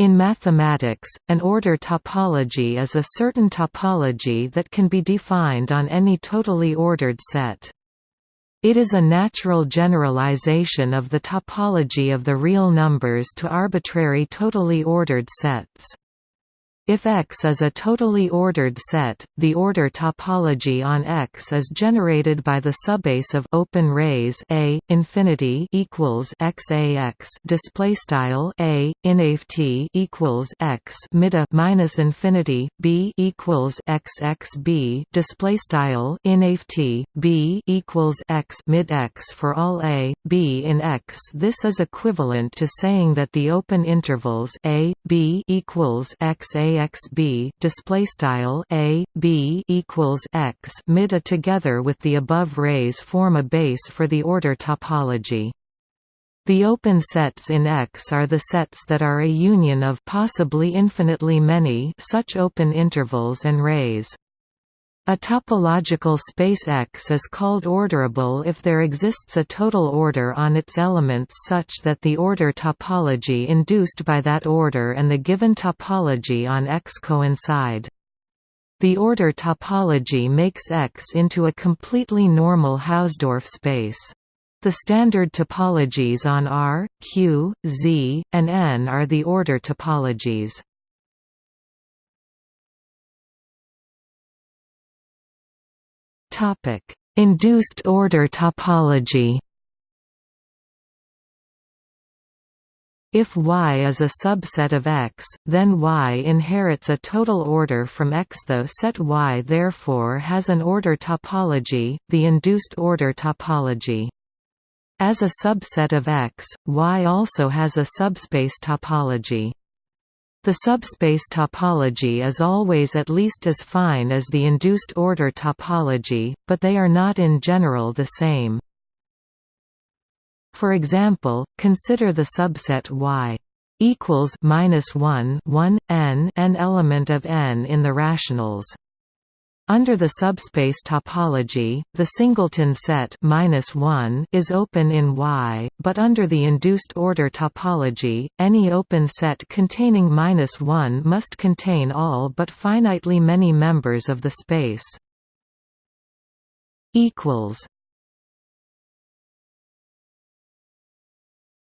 In mathematics, an order topology is a certain topology that can be defined on any totally ordered set. It is a natural generalization of the topology of the real numbers to arbitrary totally ordered sets. If X is a totally ordered set, the order topology on X is generated by the subbase of open rays A infinity equals XAX display style A inft equals X mida minus infinity B equals XXB display style inft B equals X mid X for all A B in X. This is equivalent to saying that the open intervals A B equals XAX xb display style a b equals x mida together with the above rays form a base for the order topology. The open sets in X are the sets that are a union of possibly infinitely many such open intervals and rays. A topological space X is called orderable if there exists a total order on its elements such that the order topology induced by that order and the given topology on X coincide. The order topology makes X into a completely normal Hausdorff space. The standard topologies on R, Q, Z, and N are the order topologies. Topic: Induced order topology. If Y is a subset of X, then Y inherits a total order from X. The set Y therefore has an order topology, the induced order topology. As a subset of X, Y also has a subspace topology. The subspace topology is always at least as fine as the induced order topology, but they are not in general the same. For example, consider the subset Y equals minus 1 1 n n element of n in the rationals. Under the subspace topology, the singleton set -1 is open in Y, but under the induced order topology, any open set containing -1 must contain all but finitely many members of the space. equals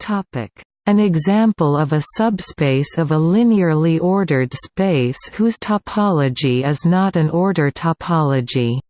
Topic an example of a subspace of a linearly ordered space whose topology is not an order topology.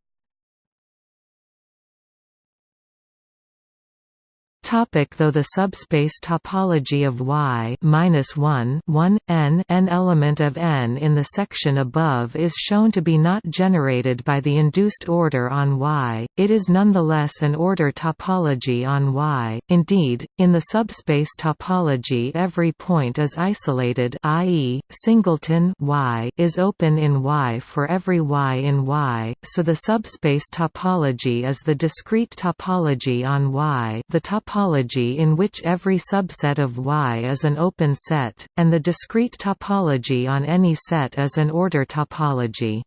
Topic though the subspace topology of Y minus 1 1 n n element of n in the section above is shown to be not generated by the induced order on Y, it is nonetheless an order topology on Y. Indeed, in the subspace topology every point is isolated, i.e., singleton Y is open in Y for every Y in Y, so the subspace topology is the discrete topology on Y. The topology topology in which every subset of Y is an open set, and the discrete topology on any set is an order topology.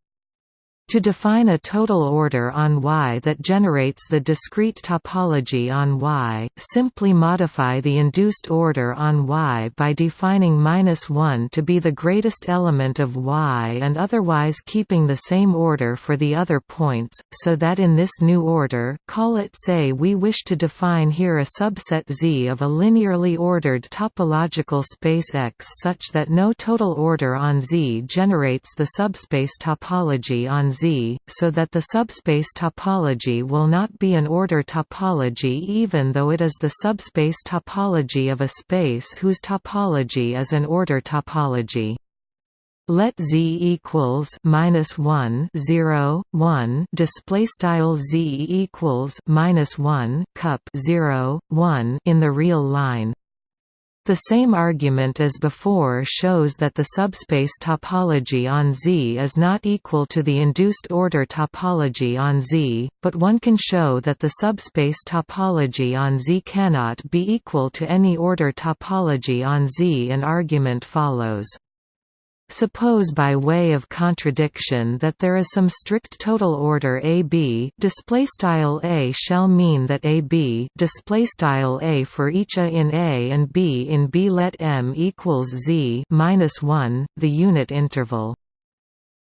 To define a total order on Y that generates the discrete topology on Y, simply modify the induced order on Y by defining -1 to be the greatest element of Y and otherwise keeping the same order for the other points, so that in this new order call it say we wish to define here a subset Z of a linearly ordered topological space X such that no total order on Z generates the subspace topology on Z, so that the subspace topology will not be an order topology even though it is the subspace topology of a space whose topology is an order topology. Let z equals minus one zero one display style z equals minus one cup zero one in the real line. The same argument as before shows that the subspace topology on Z is not equal to the induced order topology on Z, but one can show that the subspace topology on Z cannot be equal to any order topology on Z. and argument follows. Suppose by way of contradiction that there is some strict total order AB display style A shall mean that AB display style A for each A in A and B in B let M equals Z minus 1 the unit interval.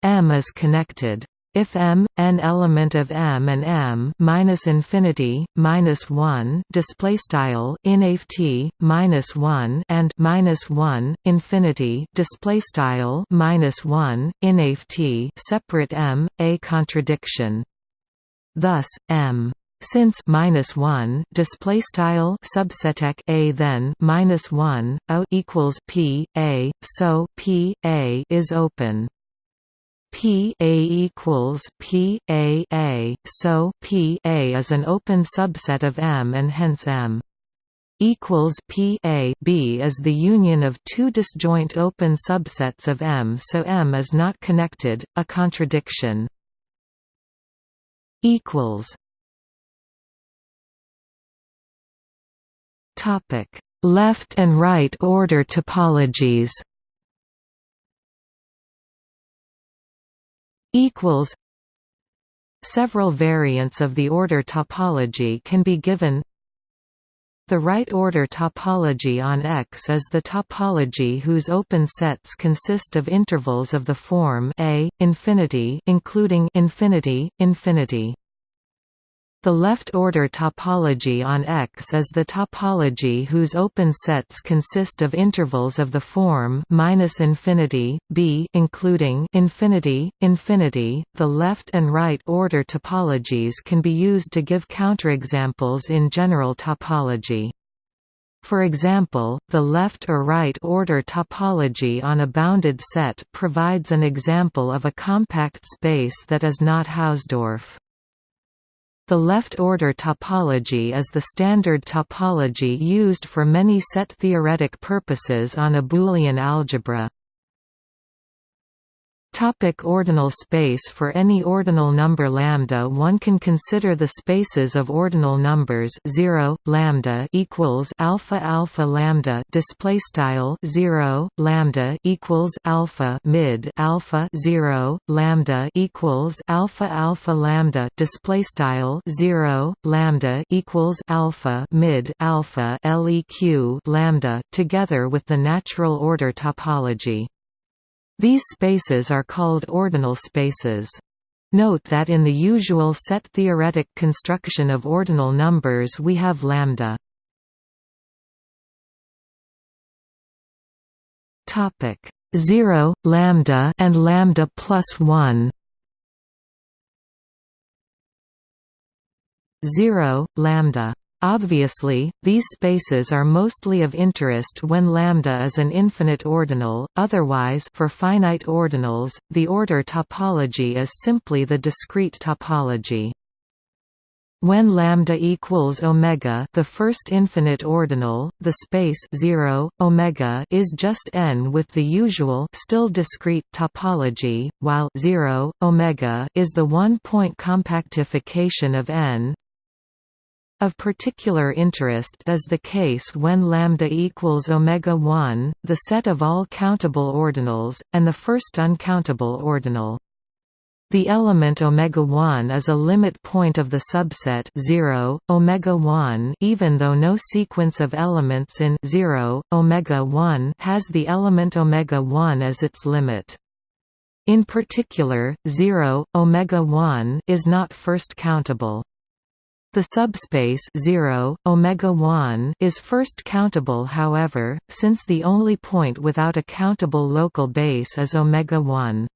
M is connected if M n element of M and M minus infinity minus one display style in t minus one and minus one infinity display style minus one in t separate M a contradiction. Thus M since minus one display style subseteq a then minus one o equals p a, so p a is open. P A equals P A A, so P A is an open subset of M and hence M equals P A B is the union of two disjoint open subsets of M so M is not connected, a contradiction. equals Topic Left and right order topologies equals Several variants of the order topology can be given The right-order topology on X is the topology whose open sets consist of intervals of the form A, infinity including infinity, infinity. The left-order topology on X is the topology whose open sets consist of intervals of the form minus infinity, b including infinity, infinity. The left and right-order topologies can be used to give counterexamples in general topology. For example, the left or right order topology on a bounded set provides an example of a compact space that is not Hausdorff. The left-order topology is the standard topology used for many set-theoretic purposes on a Boolean algebra. Topic ordinal space For any ordinal number lambda one can consider the spaces of ordinal numbers 0 lambda equals alpha alpha lambda display style 0 lambda equals alpha mid alpha 0 lambda equals alpha alpha lambda display style 0 lambda equals alpha mid alpha leq lambda together with the natural order topology these spaces are called ordinal spaces. Note that in the usual set-theoretic construction of ordinal numbers we have lambda. Topic 0 lambda and lambda plus 1 0 lambda Obviously, these spaces are mostly of interest when lambda is an infinite ordinal, otherwise for finite ordinals, the order topology is simply the discrete topology. When lambda equals omega, the first infinite ordinal, the space 0 omega is just n with the usual still discrete topology, while 0 omega is the one-point compactification of n. Of particular interest is the case when lambda equals omega 1, the set of all countable ordinals, and the first uncountable ordinal. The element omega 1 is a limit point of the subset 0 omega 1 even though no sequence of elements in 0 omega 1 has the element omega 1 as its limit. In particular, 0 omega 1 is not first countable. The subspace 0 omega 1 is first countable however, since the only point without a countable local base is omega 1.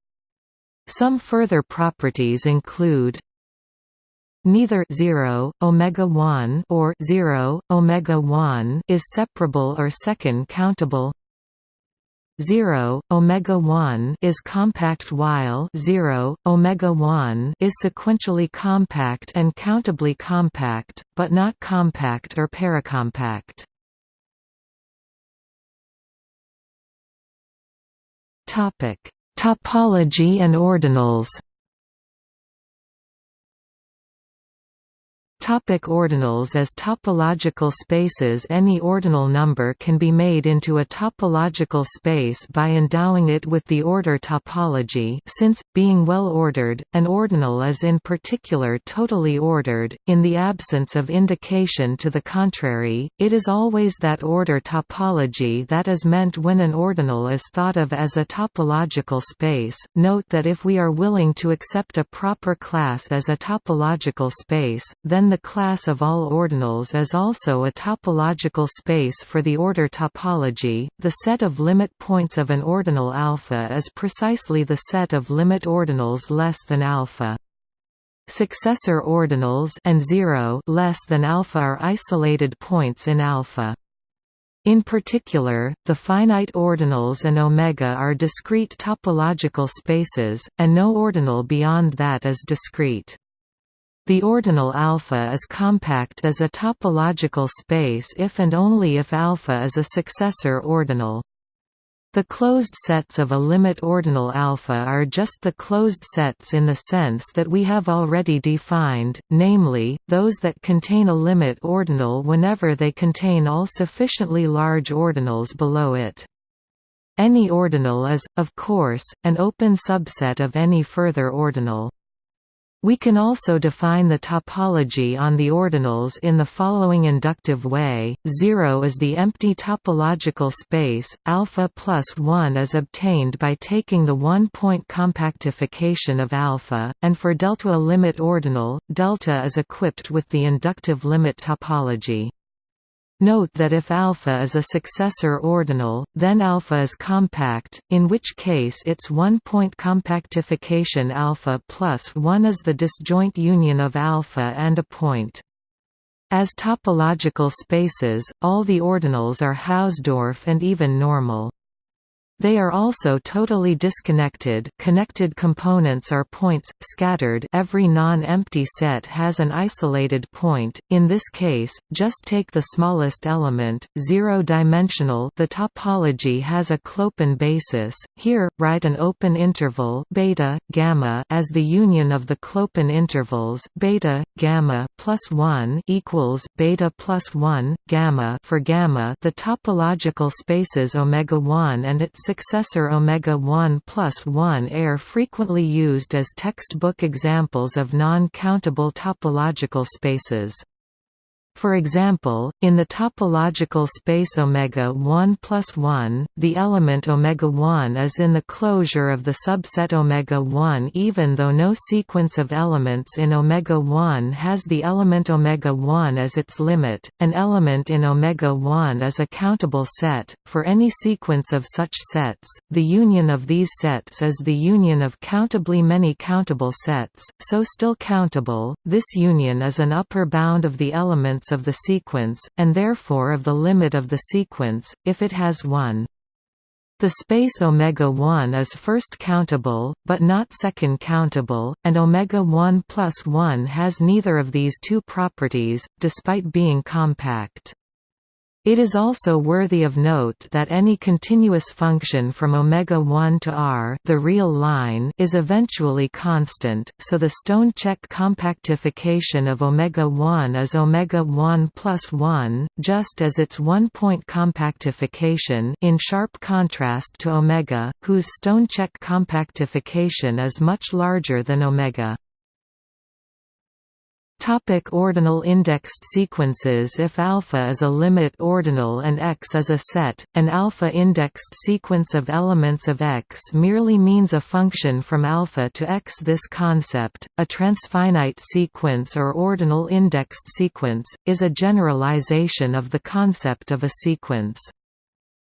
Some further properties include Neither 0 omega 1 or 0 omega 1 is separable or second countable 0 omega 1 is compact while 0 omega 1 is sequentially compact and countably compact but not compact or paracompact. Topic topology and ordinals Topic ordinals As topological spaces Any ordinal number can be made into a topological space by endowing it with the order topology since, being well ordered, an ordinal is in particular totally ordered, in the absence of indication to the contrary, it is always that order topology that is meant when an ordinal is thought of as a topological space. Note that if we are willing to accept a proper class as a topological space, then the class of all ordinals is also a topological space for the order topology. The set of limit points of an ordinal alpha is precisely the set of limit ordinals less than alpha. Successor ordinals and 0 less than alpha are isolated points in alpha. In particular, the finite ordinals and omega are discrete topological spaces, and no ordinal beyond that is discrete. The ordinal alpha is compact as a topological space if and only if alpha is a successor ordinal. The closed sets of a limit ordinal alpha are just the closed sets in the sense that we have already defined, namely, those that contain a limit ordinal whenever they contain all sufficiently large ordinals below it. Any ordinal is, of course, an open subset of any further ordinal. We can also define the topology on the ordinals in the following inductive way: 0 is the empty topological space, alpha plus 1 is obtained by taking the one-point compactification of alpha, and for delta a limit ordinal, delta is equipped with the inductive limit topology. Note that if alpha is a successor ordinal, then alpha is compact, in which case its one-point compactification alpha plus 1 is the disjoint union of alpha and a point. As topological spaces, all the ordinals are Hausdorff and even normal. They are also totally disconnected. Connected components are points, scattered. Every non-empty set has an isolated point, in this case, just take the smallest element, zero-dimensional. The topology has a Clopen basis, here, write an open interval beta, gamma as the union of the Clopen intervals beta, gamma plus 1 equals beta plus 1, gamma for gamma the topological spaces omega 1 and its successor omega 1 plus 1 are frequently used as textbook examples of non-countable topological spaces. For example, in the topological space omega 1 plus 1, the element omega 1 is in the closure of the subset omega 1 even though no sequence of elements in omega 1 has the element omega 1 as its limit. An element in omega 1 is a countable set. For any sequence of such sets, the union of these sets is the union of countably many countable sets, so still countable. This union is an upper bound of the elements of the sequence, and therefore of the limit of the sequence, if it has one. The space omega 1 is first countable, but not second countable, and omega 1 plus 1 has neither of these two properties, despite being compact. It is also worthy of note that any continuous function from omega 1 to r, the real line, is eventually constant. So the Stonecheck compactification of omega 1 is omega 1 plus 1, just as its one-point compactification, in sharp contrast to omega, whose Stonecheck compactification is much larger than omega. Topic ordinal indexed sequences If alpha is a limit ordinal and X is a set, an alpha-indexed sequence of elements of X merely means a function from alpha to X. This concept, a transfinite sequence or ordinal indexed sequence, is a generalization of the concept of a sequence.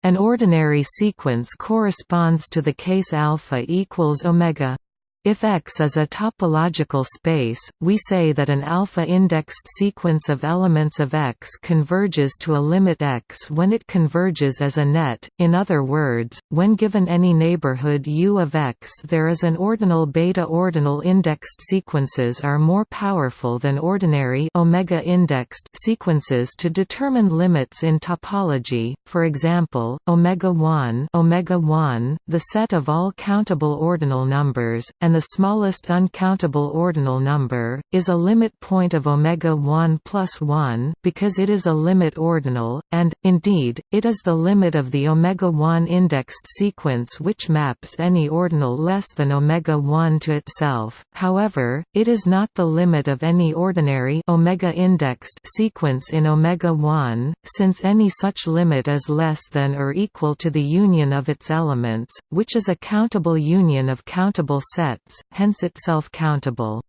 An ordinary sequence corresponds to the case alpha equals omega if X is a topological space, we say that an alpha-indexed sequence of elements of X converges to a limit X when it converges as a net, in other words, when given any neighborhood U of X there is an ordinal beta ordinal indexed sequences are more powerful than ordinary omega indexed sequences to determine limits in topology, for example, omega 1 omega 1, the set of all countable ordinal numbers, and the smallest uncountable ordinal number, is a limit point of omega 1 plus 1 because it is a limit ordinal, and, indeed, it is the limit of the omega 1 indexed sequence which maps any ordinal less than omega 1 to itself. However, it is not the limit of any ordinary omega indexed sequence in omega 1, since any such limit is less than or equal to the union of its elements, which is a countable union of countable sets, hence itself countable.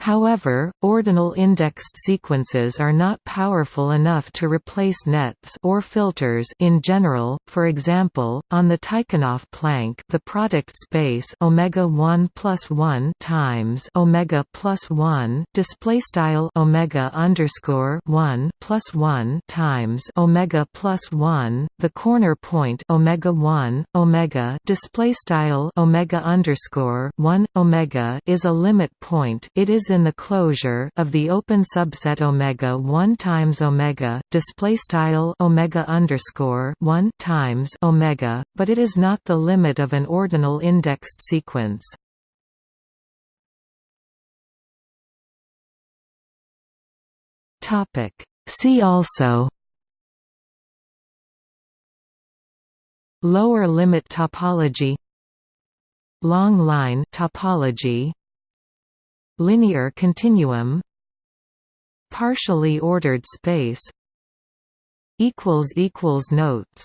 However, ordinal indexed sequences are not powerful enough to replace nets or filters in general. For example, on the Tychonoff plank, the product space omega 1 plus 1 times omega plus 1 display style omega underscore 1 plus 1 times omega plus 1. The corner point omega 1 omega display style omega underscore 1 omega is a limit point. It is in the closure of the open subset omega 1 times omega display style omega underscore 1 times omega, but it is not the limit of an ordinal indexed sequence. Topic. See also. Lower limit topology Long line topology Linear continuum Partially ordered space equals equals Notes